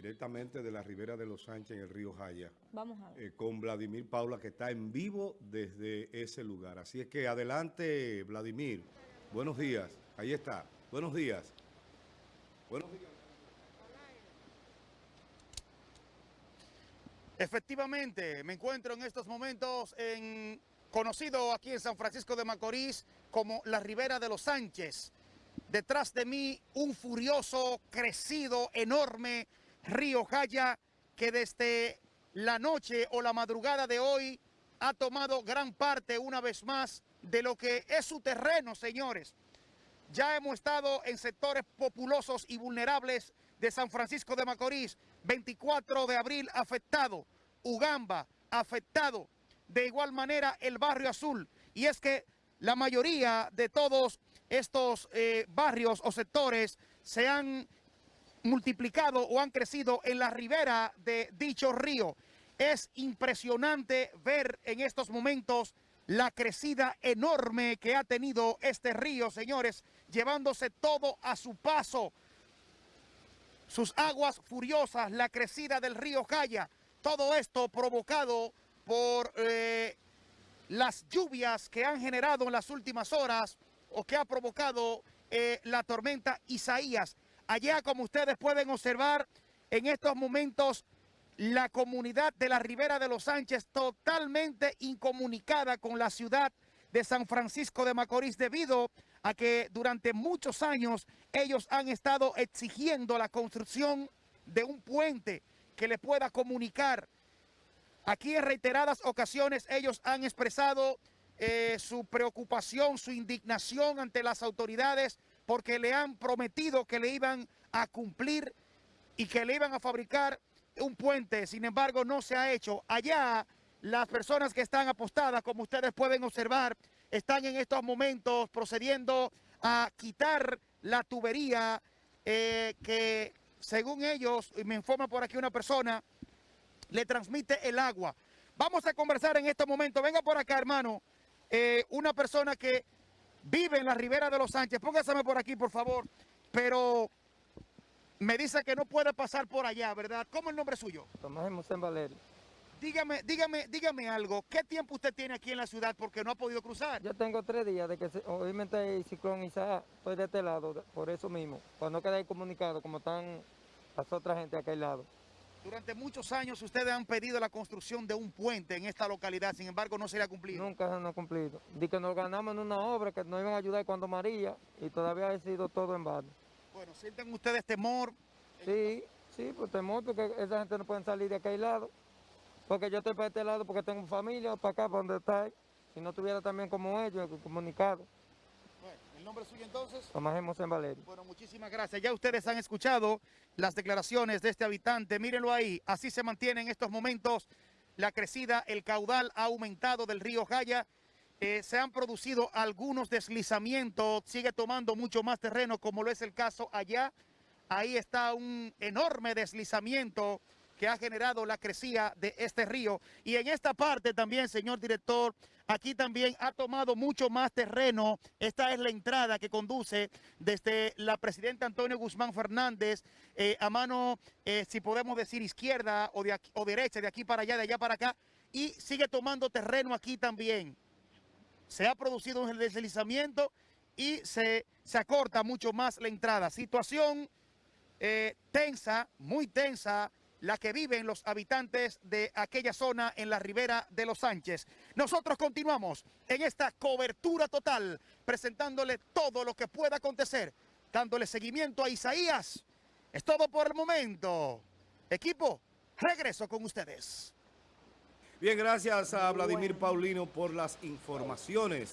directamente de la Ribera de los Sánchez en el río Jaya. Vamos a ver. eh, con Vladimir Paula, que está en vivo desde ese lugar. Así es que adelante, Vladimir. Buenos días. Ahí está. Buenos días. Buenos días. Efectivamente, me encuentro en estos momentos en conocido aquí en San Francisco de Macorís como la Ribera de los Sánchez. Detrás de mí un furioso, crecido, enorme río Jaya que desde la noche o la madrugada de hoy ha tomado gran parte una vez más de lo que es su terreno, señores. Ya hemos estado en sectores populosos y vulnerables de San Francisco de Macorís. 24 de abril afectado. Ugamba afectado. De igual manera el barrio azul. Y es que la mayoría de todos estos eh, barrios o sectores se han multiplicado o han crecido en la ribera de dicho río. Es impresionante ver en estos momentos la crecida enorme que ha tenido este río, señores, llevándose todo a su paso. Sus aguas furiosas, la crecida del río Jaya, todo esto provocado por eh, las lluvias que han generado en las últimas horas o que ha provocado eh, la tormenta Isaías. Allá, como ustedes pueden observar, en estos momentos la comunidad de la Ribera de los Sánchez totalmente incomunicada con la ciudad de San Francisco de Macorís debido a que durante muchos años ellos han estado exigiendo la construcción de un puente que le pueda comunicar. Aquí en reiteradas ocasiones ellos han expresado eh, su preocupación, su indignación ante las autoridades porque le han prometido que le iban a cumplir y que le iban a fabricar un puente, sin embargo no se ha hecho. Allá las personas que están apostadas, como ustedes pueden observar, están en estos momentos procediendo a quitar la tubería eh, que según ellos, y me informa por aquí una persona, le transmite el agua. Vamos a conversar en este momento. Venga por acá, hermano. Eh, una persona que vive en la ribera de los Sánchez. Póngaseme por aquí, por favor. Pero me dice que no puede pasar por allá, ¿verdad? ¿Cómo es el nombre suyo? Tomás José Valerio. Dígame, dígame, dígame algo. ¿Qué tiempo usted tiene aquí en la ciudad porque no ha podido cruzar? Yo tengo tres días de que obviamente el ciclón Isaac, estoy de este lado, por eso mismo. Cuando no quedé comunicado, como están las otras gente de aquel lado. Durante muchos años ustedes han pedido la construcción de un puente en esta localidad, sin embargo no se le ha cumplido. Nunca se nos ha cumplido. Di que nos ganamos en una obra que nos iban a ayudar cuando María y todavía ha sido todo en vano. Bueno, ¿sienten ustedes temor? Sí, sí, pues temor porque esa gente no puede salir de aquel lado. Porque yo estoy para este lado porque tengo familia, para acá, para donde está. Si no tuviera también como ellos, comunicado. Bueno, ¿el nombre suyo entonces? Tomás José Valerio. Bueno, muchísimas gracias. Ya ustedes han escuchado las declaraciones de este habitante. Mírenlo ahí. Así se mantiene en estos momentos la crecida. El caudal ha aumentado del río Jaya. Eh, se han producido algunos deslizamientos. Sigue tomando mucho más terreno, como lo es el caso allá. Ahí está un enorme deslizamiento que ha generado la crecida de este río. Y en esta parte también, señor director, aquí también ha tomado mucho más terreno. Esta es la entrada que conduce desde la presidenta Antonio Guzmán Fernández eh, a mano, eh, si podemos decir, izquierda o, de o derecha, de aquí para allá, de allá para acá. Y sigue tomando terreno aquí también. Se ha producido un deslizamiento y se, se acorta mucho más la entrada. Situación eh, tensa, muy tensa, la que viven los habitantes de aquella zona en la ribera de los Sánchez. Nosotros continuamos en esta cobertura total, presentándole todo lo que pueda acontecer, dándole seguimiento a Isaías. Es todo por el momento. Equipo, regreso con ustedes. Bien, gracias a Vladimir Paulino por las informaciones.